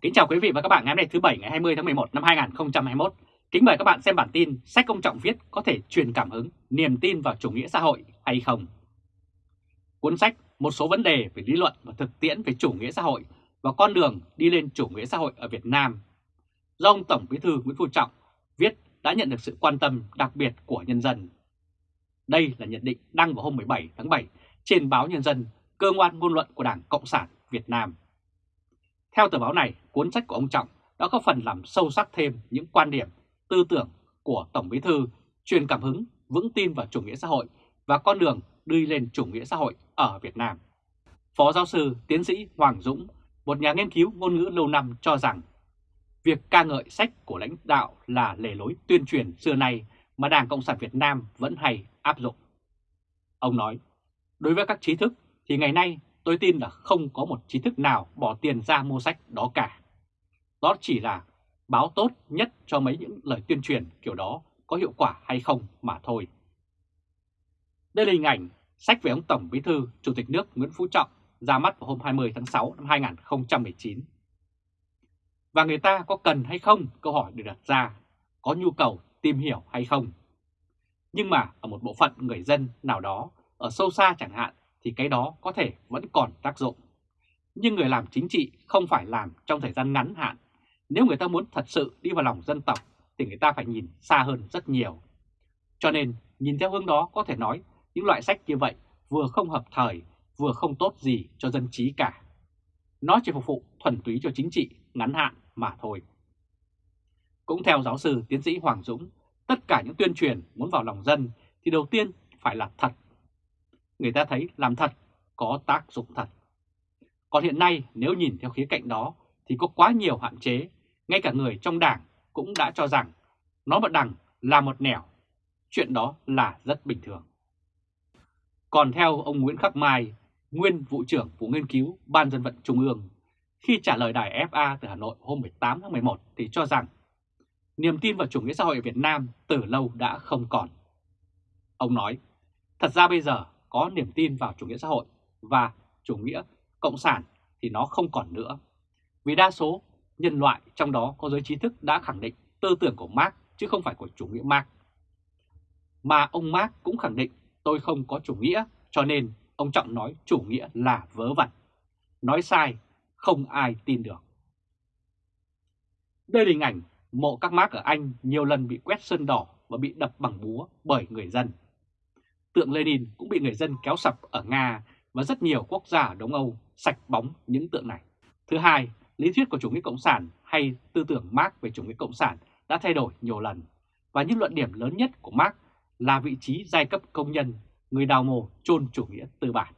Kính chào quý vị và các bạn ngày hôm nay thứ Bảy ngày 20 tháng 11 năm 2021. Kính mời các bạn xem bản tin sách công trọng viết có thể truyền cảm hứng, niềm tin vào chủ nghĩa xã hội hay không. Cuốn sách Một số vấn đề về lý luận và thực tiễn về chủ nghĩa xã hội và con đường đi lên chủ nghĩa xã hội ở Việt Nam do ông Tổng Bí thư Nguyễn Phú Trọng viết đã nhận được sự quan tâm đặc biệt của nhân dân. Đây là nhận định đăng vào hôm 17 tháng 7 trên báo Nhân dân, cơ quan ngôn luận của Đảng Cộng sản Việt Nam. Theo tờ báo này, cuốn sách của ông Trọng đã có phần làm sâu sắc thêm những quan điểm, tư tưởng của Tổng Bí Thư truyền cảm hứng, vững tin vào chủ nghĩa xã hội và con đường đi lên chủ nghĩa xã hội ở Việt Nam. Phó giáo sư tiến sĩ Hoàng Dũng, một nhà nghiên cứu ngôn ngữ lâu năm cho rằng việc ca ngợi sách của lãnh đạo là lề lối tuyên truyền xưa nay mà Đảng Cộng sản Việt Nam vẫn hay áp dụng. Ông nói, đối với các trí thức thì ngày nay tôi tin là không có một trí thức nào bỏ tiền ra mua sách đó cả. Đó chỉ là báo tốt nhất cho mấy những lời tuyên truyền kiểu đó có hiệu quả hay không mà thôi. Đây là hình ảnh sách về ông Tổng Bí thư Chủ tịch nước Nguyễn Phú Trọng ra mắt vào hôm 20 tháng 6 năm 2019. Và người ta có cần hay không câu hỏi được đặt ra, có nhu cầu tìm hiểu hay không. Nhưng mà ở một bộ phận người dân nào đó, ở sâu xa chẳng hạn, thì cái đó có thể vẫn còn tác dụng. Nhưng người làm chính trị không phải làm trong thời gian ngắn hạn. Nếu người ta muốn thật sự đi vào lòng dân tộc thì người ta phải nhìn xa hơn rất nhiều. Cho nên nhìn theo hướng đó có thể nói những loại sách như vậy vừa không hợp thời, vừa không tốt gì cho dân trí cả. Nó chỉ phục vụ thuần túy cho chính trị ngắn hạn mà thôi. Cũng theo giáo sư tiến sĩ Hoàng Dũng, tất cả những tuyên truyền muốn vào lòng dân thì đầu tiên phải là thật người ta thấy làm thật có tác dụng thật. Còn hiện nay nếu nhìn theo khía cạnh đó thì có quá nhiều hạn chế, ngay cả người trong đảng cũng đã cho rằng nó một đằng là một nẻo, chuyện đó là rất bình thường. Còn theo ông Nguyễn Khắc Mai, nguyên vụ trưởng vụ nghiên cứu Ban dân vận Trung ương, khi trả lời đài FA từ Hà Nội hôm 18 tháng 11 thì cho rằng niềm tin vào chủ nghĩa xã hội ở Việt Nam từ lâu đã không còn. Ông nói, thật ra bây giờ có niềm tin vào chủ nghĩa xã hội và chủ nghĩa cộng sản thì nó không còn nữa. Vì đa số nhân loại trong đó có giới trí thức đã khẳng định tư tưởng của Marx chứ không phải của chủ nghĩa Marx. Mà ông Marx cũng khẳng định tôi không có chủ nghĩa cho nên ông Trọng nói chủ nghĩa là vớ vẩn. Nói sai, không ai tin được. Đây là hình ảnh mộ các Marx ở Anh nhiều lần bị quét sơn đỏ và bị đập bằng búa bởi người dân tượng Lenin cũng bị người dân kéo sập ở Nga và rất nhiều quốc gia ở Đông Âu sạch bóng những tượng này. Thứ hai, lý thuyết của chủ nghĩa cộng sản hay tư tưởng Marx về chủ nghĩa cộng sản đã thay đổi nhiều lần và những luận điểm lớn nhất của Marx là vị trí giai cấp công nhân, người đào mồ chôn chủ nghĩa tư bản.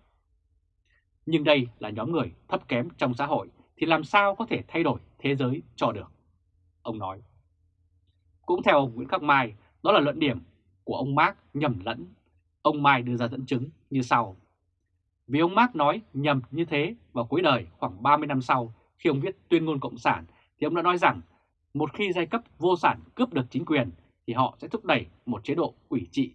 Nhưng đây là nhóm người thấp kém trong xã hội thì làm sao có thể thay đổi thế giới cho được? Ông nói. Cũng theo Nguyễn Khắc Mai, đó là luận điểm của ông Marx nhầm lẫn Ông Mai đưa ra dẫn chứng như sau. Vì ông Marx nói nhầm như thế vào cuối đời khoảng 30 năm sau khi ông viết tuyên ngôn Cộng sản thì ông đã nói rằng một khi giai cấp vô sản cướp được chính quyền thì họ sẽ thúc đẩy một chế độ ủy trị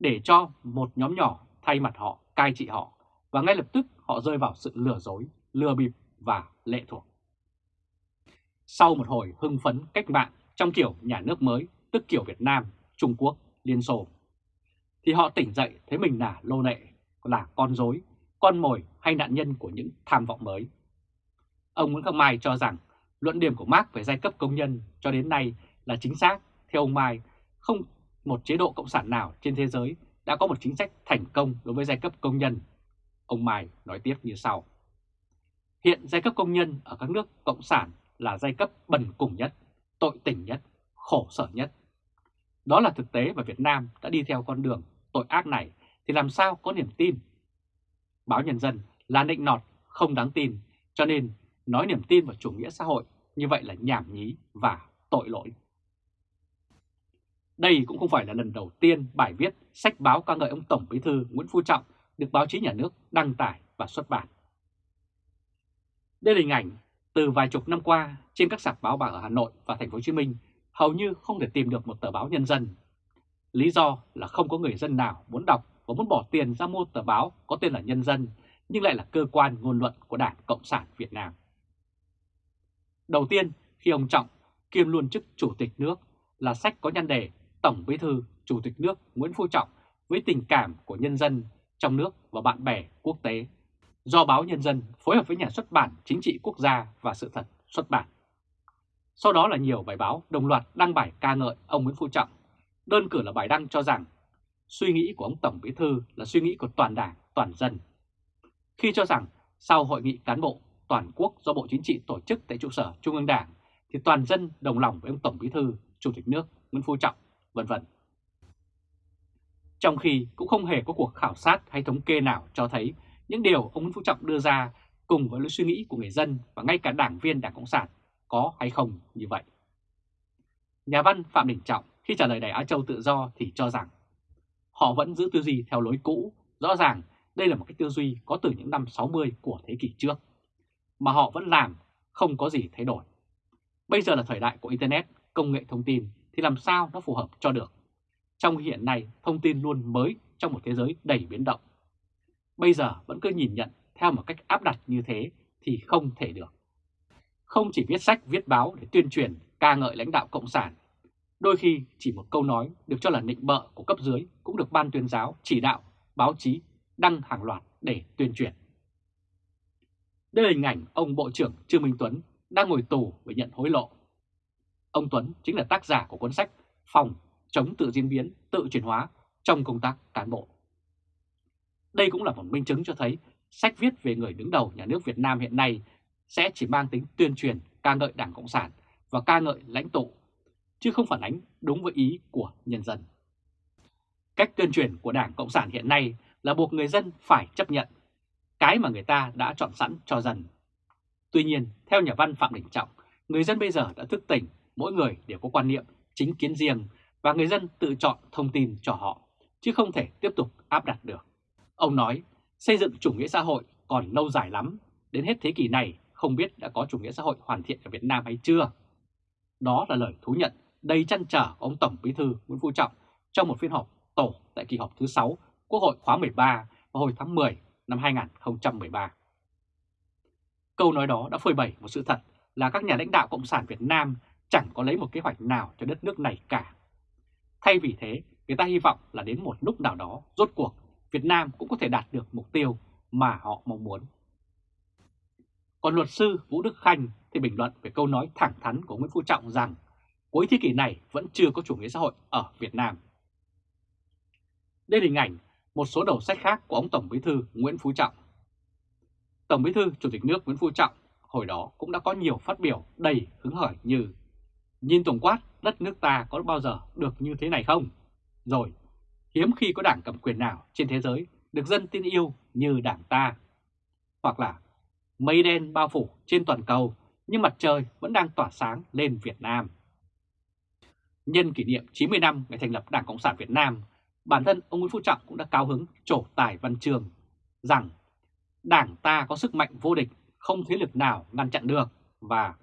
để cho một nhóm nhỏ thay mặt họ cai trị họ và ngay lập tức họ rơi vào sự lừa dối, lừa bịp và lệ thuộc. Sau một hồi hưng phấn cách mạng trong kiểu nhà nước mới, tức kiểu Việt Nam, Trung Quốc, Liên Xô, thì họ tỉnh dậy thấy mình là lô nệ, là con dối, con mồi hay nạn nhân của những tham vọng mới. Ông Nguyễn Khắc Mai cho rằng luận điểm của Marx về giai cấp công nhân cho đến nay là chính xác. Theo ông Mai, không một chế độ cộng sản nào trên thế giới đã có một chính sách thành công đối với giai cấp công nhân. Ông Mai nói tiếp như sau. Hiện giai cấp công nhân ở các nước cộng sản là giai cấp bần cùng nhất, tội tình nhất, khổ sở nhất. Đó là thực tế và Việt Nam đã đi theo con đường tội ác này thì làm sao có niềm tin? Báo Nhân dân là nịnh nọt, không đáng tin, cho nên nói niềm tin vào chủ nghĩa xã hội như vậy là nhảm nhí và tội lỗi. Đây cũng không phải là lần đầu tiên bài viết sách báo ca ngợi ông Tổng Bí thư Nguyễn Phú Trọng được báo chí nhà nước đăng tải và xuất bản. Đây là hình ảnh từ vài chục năm qua trên các sạp báo bạc ở Hà Nội và Thành phố Hồ Chí Minh hầu như không thể tìm được một tờ báo nhân dân Lý do là không có người dân nào muốn đọc và muốn bỏ tiền ra mua tờ báo có tên là Nhân dân nhưng lại là cơ quan ngôn luận của Đảng Cộng sản Việt Nam. Đầu tiên, khi ông Trọng kiêm luôn chức Chủ tịch nước là sách có nhan đề Tổng Bí thư Chủ tịch nước Nguyễn Phú Trọng với tình cảm của nhân dân trong nước và bạn bè quốc tế do báo Nhân dân phối hợp với nhà xuất bản Chính trị Quốc gia và Sự thật xuất bản. Sau đó là nhiều bài báo đồng loạt đăng bài ca ngợi ông Nguyễn Phú Trọng. Đơn cử là bài đăng cho rằng suy nghĩ của ông Tổng Bí Thư là suy nghĩ của toàn đảng, toàn dân. Khi cho rằng sau hội nghị cán bộ toàn quốc do Bộ Chính trị tổ chức tại trụ sở Trung ương Đảng thì toàn dân đồng lòng với ông Tổng Bí Thư, Chủ tịch nước Nguyễn Phú Trọng, vân vân. Trong khi cũng không hề có cuộc khảo sát hay thống kê nào cho thấy những điều ông Nguyễn Phú Trọng đưa ra cùng với lối suy nghĩ của người dân và ngay cả đảng viên Đảng Cộng sản có hay không như vậy. Nhà văn Phạm Đình Trọng khi trả lời Đài Á Châu Tự Do thì cho rằng họ vẫn giữ tư duy theo lối cũ, rõ ràng đây là một cái tư duy có từ những năm 60 của thế kỷ trước, mà họ vẫn làm, không có gì thay đổi. Bây giờ là thời đại của Internet, công nghệ thông tin thì làm sao nó phù hợp cho được. Trong hiện nay, thông tin luôn mới trong một thế giới đầy biến động. Bây giờ vẫn cứ nhìn nhận theo một cách áp đặt như thế thì không thể được. Không chỉ viết sách, viết báo để tuyên truyền, ca ngợi lãnh đạo Cộng sản. Đôi khi chỉ một câu nói được cho là nịnh bợ của cấp dưới cũng được ban tuyên giáo, chỉ đạo, báo chí đăng hàng loạt để tuyên truyền. Đây là hình ảnh ông Bộ trưởng Trương Minh Tuấn đang ngồi tù vì nhận hối lộ. Ông Tuấn chính là tác giả của cuốn sách Phòng chống tự diễn biến, tự chuyển hóa trong công tác cán bộ. Đây cũng là một minh chứng cho thấy sách viết về người đứng đầu nhà nước Việt Nam hiện nay sẽ chỉ mang tính tuyên truyền ca ngợi Đảng Cộng sản và ca ngợi lãnh tụ, chứ không phản ánh đúng với ý của nhân dân. Cách tuyên truyền của Đảng Cộng sản hiện nay là buộc người dân phải chấp nhận cái mà người ta đã chọn sẵn cho dân. Tuy nhiên, theo nhà văn Phạm Đình Trọng, người dân bây giờ đã thức tỉnh, mỗi người đều có quan niệm chính kiến riêng và người dân tự chọn thông tin cho họ, chứ không thể tiếp tục áp đặt được. Ông nói, xây dựng chủ nghĩa xã hội còn lâu dài lắm, đến hết thế kỷ này không biết đã có chủ nghĩa xã hội hoàn thiện ở Việt Nam hay chưa. Đó là lời thú nhận đầy chăn trở của ông Tổng Bí thư Nguyễn Phú Trọng trong một phiên họp tổ tại kỳ họp thứ 6 Quốc hội khóa 13 vào hồi tháng 10 năm 2013. Câu nói đó đã phơi bày một sự thật là các nhà lãnh đạo Cộng sản Việt Nam chẳng có lấy một kế hoạch nào cho đất nước này cả. Thay vì thế, người ta hy vọng là đến một lúc nào đó, rốt cuộc, Việt Nam cũng có thể đạt được mục tiêu mà họ mong muốn. Còn luật sư Vũ Đức Khanh thì bình luận về câu nói thẳng thắn của Nguyễn Phú Trọng rằng cuối thế kỷ này vẫn chưa có chủ nghĩa xã hội ở Việt Nam. Đây là hình ảnh một số đầu sách khác của ông Tổng Bí thư Nguyễn Phú Trọng. Tổng Bí thư Chủ tịch nước Nguyễn Phú Trọng hồi đó cũng đã có nhiều phát biểu đầy hứng khởi như Nhìn tổng quát đất nước ta có bao giờ được như thế này không? Rồi, hiếm khi có đảng cầm quyền nào trên thế giới được dân tin yêu như đảng ta. Hoặc là mây đen bao phủ trên toàn cầu nhưng mặt trời vẫn đang tỏa sáng lên Việt Nam. Nhân kỷ niệm 90 năm ngày thành lập Đảng Cộng sản Việt Nam, bản thân ông Nguyễn Phú Trọng cũng đã cao hứng trổ tài văn trường rằng Đảng ta có sức mạnh vô địch, không thế lực nào ngăn chặn được và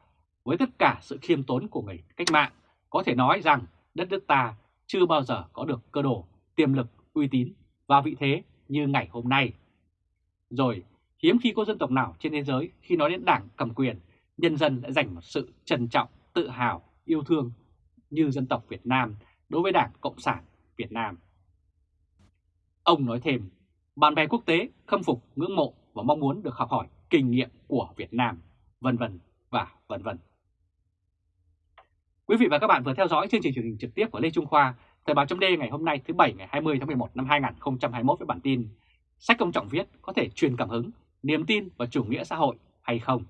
với tất cả sự khiêm tốn của người cách mạng, có thể nói rằng đất nước ta chưa bao giờ có được cơ đồ, tiềm lực, uy tín và vị thế như ngày hôm nay. Rồi, hiếm khi có dân tộc nào trên thế giới khi nói đến đảng cầm quyền, nhân dân đã dành một sự trân trọng, tự hào, yêu thương như dân tộc Việt Nam đối với Đảng Cộng sản Việt Nam. Ông nói thêm, bạn bè quốc tế khâm phục, ngưỡng mộ và mong muốn được học hỏi kinh nghiệm của Việt Nam, vân vân và vân vân. Quý vị và các bạn vừa theo dõi chương trình truyền hình trực tiếp của Lê Trung Khoa, Thời báo chấm ngày hôm nay thứ Bảy ngày 20 tháng 11 năm 2021 với bản tin Sách công trọng viết có thể truyền cảm hứng, niềm tin và chủ nghĩa xã hội hay không?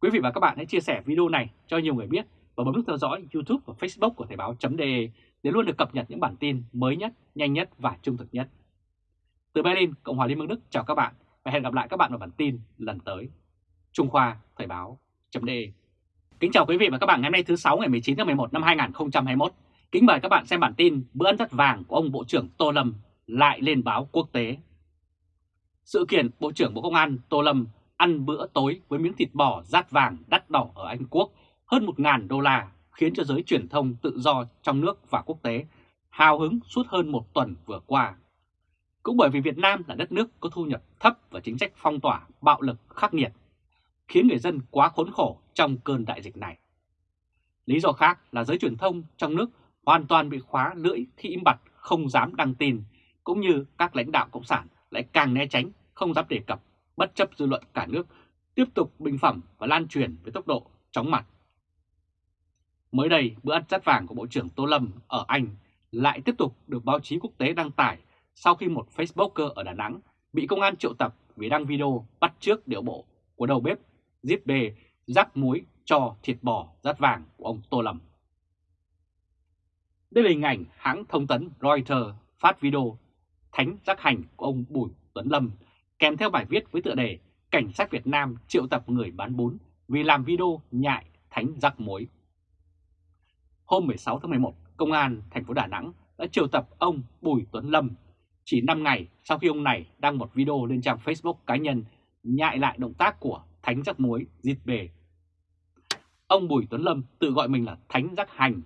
Quý vị và các bạn hãy chia sẻ video này cho nhiều người biết và bấm nút theo dõi YouTube và Facebook của Thời báo.de để luôn được cập nhật những bản tin mới nhất, nhanh nhất và trung thực nhất. Từ Berlin, Cộng hòa Liên bang Đức chào các bạn và hẹn gặp lại các bạn ở bản tin lần tới. Trung Khoa Thời báo.de Kính chào quý vị và các bạn ngày hôm nay thứ 6 ngày 19 tháng 11 năm 2021. Kính mời các bạn xem bản tin bữa ăn rất vàng của ông Bộ trưởng Tô Lâm lại lên báo quốc tế. Sự kiện Bộ trưởng Bộ Công an Tô Lâm ăn bữa tối với miếng thịt bò rát vàng đắt đỏ ở Anh Quốc hơn 1.000 đô la khiến cho giới truyền thông tự do trong nước và quốc tế hào hứng suốt hơn một tuần vừa qua. Cũng bởi vì Việt Nam là đất nước có thu nhập thấp và chính sách phong tỏa bạo lực khắc nghiệt. khiến người dân quá khốn khổ trong cơn đại dịch này. Lý do khác là giới truyền thông trong nước hoàn toàn bị khóa lưỡi khi im bặt không dám đăng tin, cũng như các lãnh đạo Cộng sản lại càng né tránh, không dám đề cập, bất chấp dư luận cả nước, tiếp tục bình phẩm và lan truyền với tốc độ chóng mặt. Mới đây, bữa ăn rắt vàng của Bộ trưởng Tô Lâm ở Anh lại tiếp tục được báo chí quốc tế đăng tải sau khi một Facebooker ở Đà Nẵng bị công an triệu tập vì đăng video bắt trước điệu bộ của đầu bếp Zip bê rắc muối cho thịt bò rát vàng của ông Tô Lâm. Đây là hình ảnh hãng thông tấn Reuters phát video thánh rắc hành của ông Bùi Tuấn Lâm kèm theo bài viết với tựa đề Cảnh sát Việt Nam triệu tập người bán bún vì làm video nhại thánh rắc muối. Hôm 16 tháng 11, Công an thành phố Đà Nẵng đã triệu tập ông Bùi Tuấn Lâm chỉ 5 ngày sau khi ông này đăng một video lên trang Facebook cá nhân nhại lại động tác của Thánh Rắc Muối diệt Bề. Ông Bùi Tuấn Lâm tự gọi mình là Thánh Rắc Hành.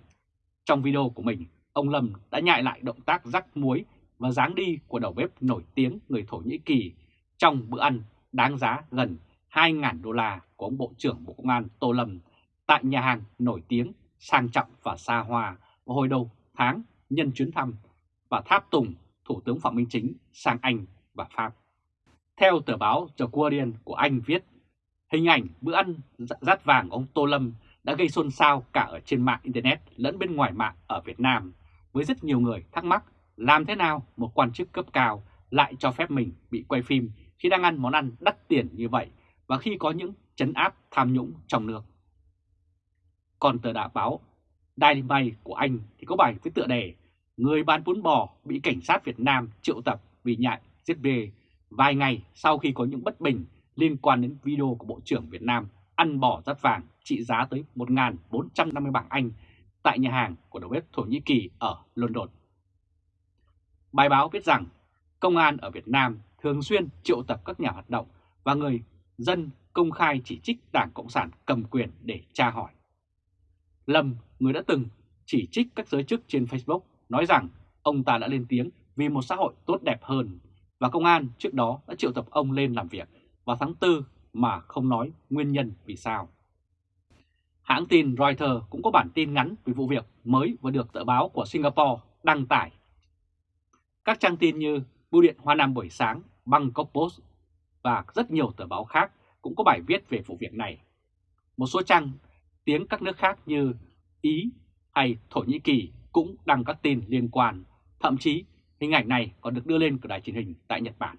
Trong video của mình, ông Lâm đã nhại lại động tác rắc muối và dáng đi của đầu bếp nổi tiếng người Thổ Nhĩ Kỳ trong bữa ăn đáng giá gần 2.000 đô la của ông Bộ trưởng Bộ Công an Tô Lâm tại nhà hàng nổi tiếng, sang trọng và xa hoa vào hồi đầu tháng nhân chuyến thăm và tháp tùng Thủ tướng Phạm Minh Chính sang Anh và Pháp. Theo tờ báo The Guardian của Anh viết, hình ảnh bữa ăn rát vàng ông Tô Lâm đã gây xôn xao cả ở trên mạng Internet lẫn bên ngoài mạng ở Việt Nam, với rất nhiều người thắc mắc làm thế nào một quan chức cấp cao lại cho phép mình bị quay phim khi đang ăn món ăn đắt tiền như vậy và khi có những chấn áp tham nhũng trong nước. Còn tờ đã báo, Daily Mail của Anh thì có bài với tựa đề, Người bán bún bò bị cảnh sát Việt Nam triệu tập vì nhại giết bê vài ngày sau khi có những bất bình liên quan đến video của Bộ trưởng Việt Nam ăn bò rắt vàng trị giá tới 1.450 bảng Anh tại nhà hàng của đầu bếp Thổ Nhĩ Kỳ ở London. Bài báo viết rằng, công an ở Việt Nam thường xuyên triệu tập các nhà hoạt động và người dân công khai chỉ trích Đảng Cộng sản cầm quyền để tra hỏi. Lâm, người đã từng chỉ trích các giới chức trên Facebook, nói rằng ông ta đã lên tiếng vì một xã hội tốt đẹp hơn và công an trước đó đã triệu tập ông lên làm việc vào tháng 4 mà không nói nguyên nhân vì sao. Hãng tin Reuters cũng có bản tin ngắn về vụ việc mới vừa được tờ báo của Singapore đăng tải. Các trang tin như Bưu điện Hoa Nam buổi sáng, Bangkok Post và rất nhiều tờ báo khác cũng có bài viết về vụ việc này. Một số trang tiếng các nước khác như Ý hay Thổ Nhĩ Kỳ cũng đăng các tin liên quan, thậm chí hình ảnh này còn được đưa lên của đài truyền hình tại Nhật Bản.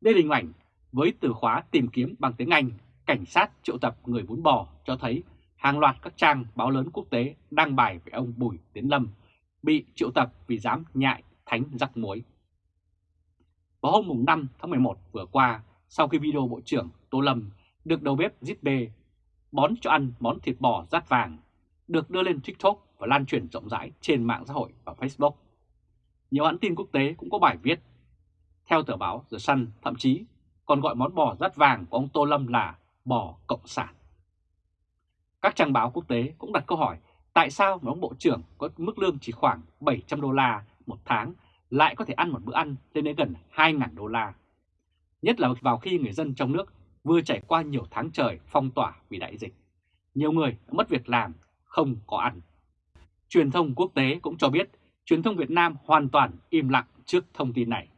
Đây là hình ảnh với từ khóa tìm kiếm bằng tiếng Anh, cảnh sát triệu tập người bún bò cho thấy hàng loạt các trang báo lớn quốc tế đăng bài về ông Bùi Tiến Lâm bị triệu tập vì dám nhại thánh rắc muối. Vào hôm 5 tháng 11 vừa qua, sau khi video Bộ trưởng Tô Lâm được đầu bếp Zip bón cho ăn món thịt bò rát vàng, được đưa lên TikTok và lan truyền rộng rãi trên mạng xã hội và Facebook. Nhiều hãng tin quốc tế cũng có bài viết. Theo tờ báo The Sun, thậm chí còn gọi món bò rát vàng của ông Tô Lâm là bò cộng sản. Các trang báo quốc tế cũng đặt câu hỏi tại sao mà ông bộ trưởng có mức lương chỉ khoảng 700 đô la một tháng lại có thể ăn một bữa ăn lên đến gần 2.000 đô la. Nhất là vào khi người dân trong nước vừa trải qua nhiều tháng trời phong tỏa vì đại dịch. Nhiều người đã mất việc làm, không có ăn. Truyền thông quốc tế cũng cho biết truyền thông Việt Nam hoàn toàn im lặng trước thông tin này.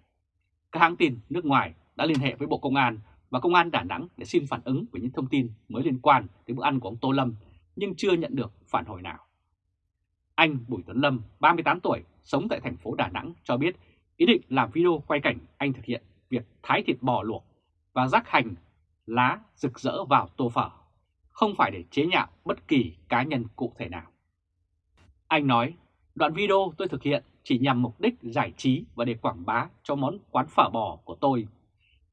Các hãng tin nước ngoài đã liên hệ với Bộ Công an và Công an Đà Nẵng để xin phản ứng về những thông tin mới liên quan đến bữa ăn của ông Tô Lâm nhưng chưa nhận được phản hồi nào. Anh Bùi Tuấn Lâm, 38 tuổi, sống tại thành phố Đà Nẵng cho biết ý định làm video quay cảnh anh thực hiện việc thái thịt bò luộc và rắc hành lá rực rỡ vào tô phở, không phải để chế nhạo bất kỳ cá nhân cụ thể nào. Anh nói, đoạn video tôi thực hiện chỉ nhằm mục đích giải trí và để quảng bá cho món quán phở bò của tôi.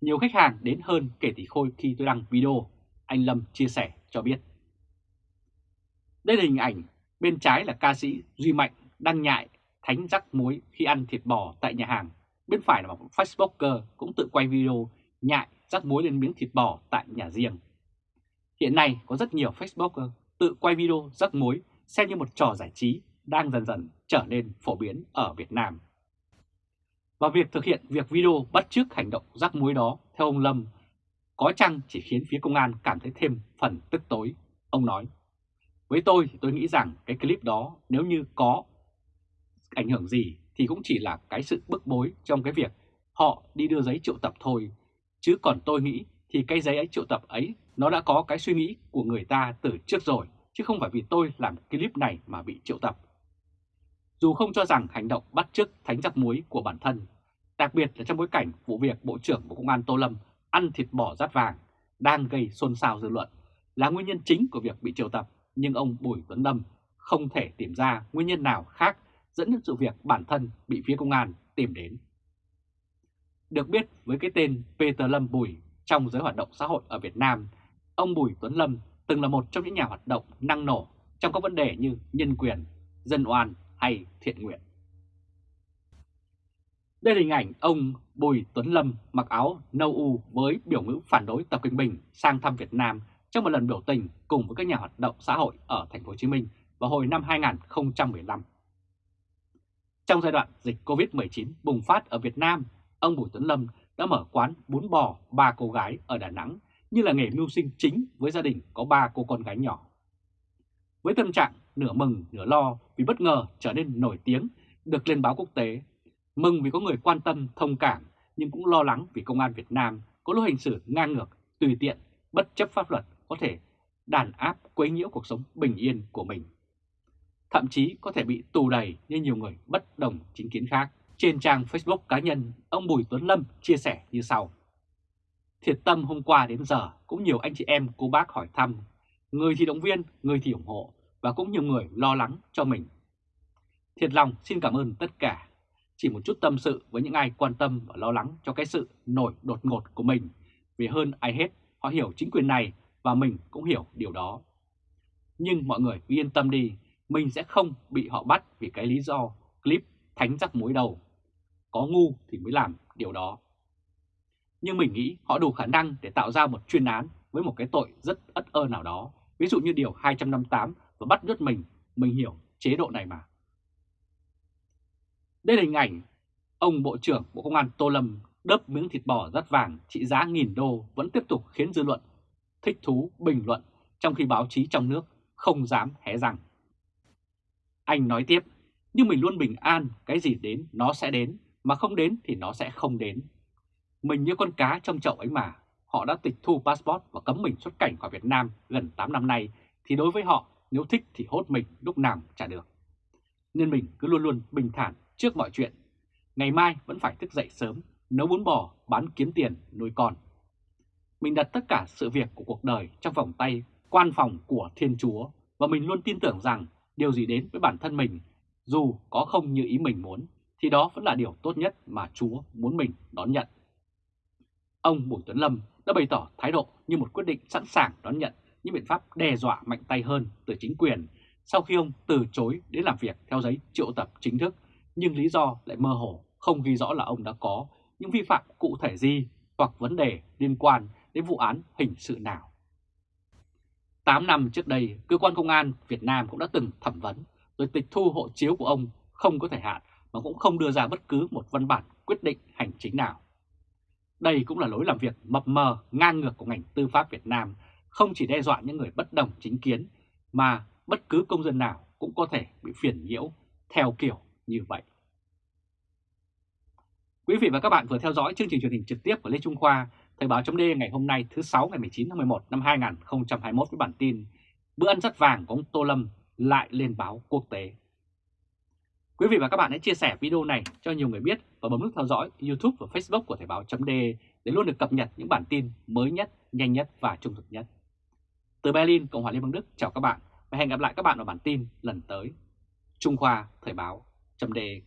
Nhiều khách hàng đến hơn kể tỷ khôi khi tôi đăng video, anh Lâm chia sẻ cho biết. Đây là hình ảnh, bên trái là ca sĩ Duy Mạnh đăng nhại thánh rắc muối khi ăn thịt bò tại nhà hàng. Bên phải là một Facebooker cũng tự quay video nhại rắc muối lên miếng thịt bò tại nhà riêng. Hiện nay có rất nhiều Facebooker tự quay video rắc muối xem như một trò giải trí đang dần dần trở nên phổ biến ở Việt Nam. Và việc thực hiện việc video bắt chước hành động rắc muối đó theo ông Lâm có chăng chỉ khiến phía công an cảm thấy thêm phần tức tối. Ông nói, với tôi thì tôi nghĩ rằng cái clip đó nếu như có ảnh hưởng gì thì cũng chỉ là cái sự bức bối trong cái việc họ đi đưa giấy triệu tập thôi. Chứ còn tôi nghĩ thì cái giấy ấy triệu tập ấy nó đã có cái suy nghĩ của người ta từ trước rồi, chứ không phải vì tôi làm clip này mà bị triệu tập. Dù không cho rằng hành động bắt chước thánh giặc muối của bản thân, đặc biệt là trong bối cảnh vụ việc Bộ trưởng Bộ Công an Tô Lâm ăn thịt bò rát vàng đang gây xôn xao dư luận là nguyên nhân chính của việc bị triệu tập, nhưng ông Bùi Tuấn Lâm không thể tìm ra nguyên nhân nào khác dẫn đến sự việc bản thân bị phía công an tìm đến. Được biết với cái tên Peter Lâm Bùi trong giới hoạt động xã hội ở Việt Nam, ông Bùi Tuấn Lâm từng là một trong những nhà hoạt động năng nổ trong các vấn đề như nhân quyền, dân oan hay thiện nguyện. Đây là hình ảnh ông Bùi Tuấn Lâm mặc áo nâu u với biểu ngữ phản đối Tập Kinh Bình sang thăm Việt Nam trong một lần biểu tình cùng với các nhà hoạt động xã hội ở thành phố Hồ Chí Minh vào hồi năm 2015. Trong giai đoạn dịch Covid-19 bùng phát ở Việt Nam, ông Bùi Tuấn Lâm đã mở quán bún bò ba cô gái ở Đà Nẵng như là nghề mưu sinh chính với gia đình có ba cô con gái nhỏ. Với tâm trạng nửa mừng nửa lo vì bất ngờ trở nên nổi tiếng được lên báo quốc tế, mừng vì có người quan tâm thông cảm nhưng cũng lo lắng vì công an Việt Nam có lối hành xử ngang ngược, tùy tiện, bất chấp pháp luật có thể đàn áp quấy nhiễu cuộc sống bình yên của mình. Thậm chí có thể bị tù đầy như nhiều người bất đồng chính kiến khác. Trên trang Facebook cá nhân, ông Bùi Tuấn Lâm chia sẻ như sau. Thiệt tâm hôm qua đến giờ cũng nhiều anh chị em cô bác hỏi thăm, người thì động viên, người thì ủng hộ và cũng nhiều người lo lắng cho mình. Thiệt lòng xin cảm ơn tất cả. Chỉ một chút tâm sự với những ai quan tâm và lo lắng cho cái sự nổi đột ngột của mình. Vì hơn ai hết, họ hiểu chính quyền này và mình cũng hiểu điều đó. Nhưng mọi người yên tâm đi, mình sẽ không bị họ bắt vì cái lý do clip thánh rắc muối đầu. Có ngu thì mới làm điều đó. Nhưng mình nghĩ họ đủ khả năng để tạo ra một chuyên án với một cái tội rất ất ơ nào đó, ví dụ như điều 258 và bắt nhốt mình, mình hiểu chế độ này mà. Đây là hình ảnh ông Bộ trưởng Bộ Công an Tô Lâm đớp miếng thịt bò rất vàng trị giá nghìn đô vẫn tiếp tục khiến dư luận thích thú bình luận trong khi báo chí trong nước không dám hé răng. Anh nói tiếp, nhưng mình luôn bình an, cái gì đến nó sẽ đến, mà không đến thì nó sẽ không đến. Mình như con cá trong chậu ấy mà, họ đã tịch thu passport và cấm mình xuất cảnh khỏi Việt Nam gần 8 năm nay, thì đối với họ, nếu thích thì hốt mình lúc nào trả được. Nên mình cứ luôn luôn bình thản trước mọi chuyện. Ngày mai vẫn phải thức dậy sớm, nấu bún bò, bán kiếm tiền, nuôi con. Mình đặt tất cả sự việc của cuộc đời trong vòng tay quan phòng của Thiên Chúa và mình luôn tin tưởng rằng điều gì đến với bản thân mình, dù có không như ý mình muốn, thì đó vẫn là điều tốt nhất mà Chúa muốn mình đón nhận. Ông Bùi Tuấn Lâm đã bày tỏ thái độ như một quyết định sẵn sàng đón nhận những biện pháp đe dọa mạnh tay hơn từ chính quyền sau khi ông từ chối đến làm việc theo giấy triệu tập chính thức, nhưng lý do lại mơ hồ, không ghi rõ là ông đã có những vi phạm cụ thể gì hoặc vấn đề liên quan đến vụ án hình sự nào. 8 năm trước đây, cơ quan công an Việt Nam cũng đã từng thẩm vấn rồi tịch thu hộ chiếu của ông không có thời hạn mà cũng không đưa ra bất cứ một văn bản quyết định hành chính nào. Đây cũng là lối làm việc mập mờ, ngang ngược của ngành tư pháp Việt Nam, không chỉ đe dọa những người bất đồng chính kiến, mà bất cứ công dân nào cũng có thể bị phiền nhiễu theo kiểu như vậy. Quý vị và các bạn vừa theo dõi chương trình truyền hình trực tiếp của Lê Trung Khoa Thời báo chấm ngày hôm nay thứ 6 ngày 19 tháng 11 năm 2021 với bản tin Bữa ăn rất vàng của ông Tô Lâm lại lên báo quốc tế. Quý vị và các bạn hãy chia sẻ video này cho nhiều người biết và bấm nút theo dõi YouTube và Facebook của Thời Báo .de để luôn được cập nhật những bản tin mới nhất, nhanh nhất và trung thực nhất. Từ Berlin, Cộng hòa Liên bang Đức chào các bạn và hẹn gặp lại các bạn ở bản tin lần tới. Trung Khoa Thời Báo .de.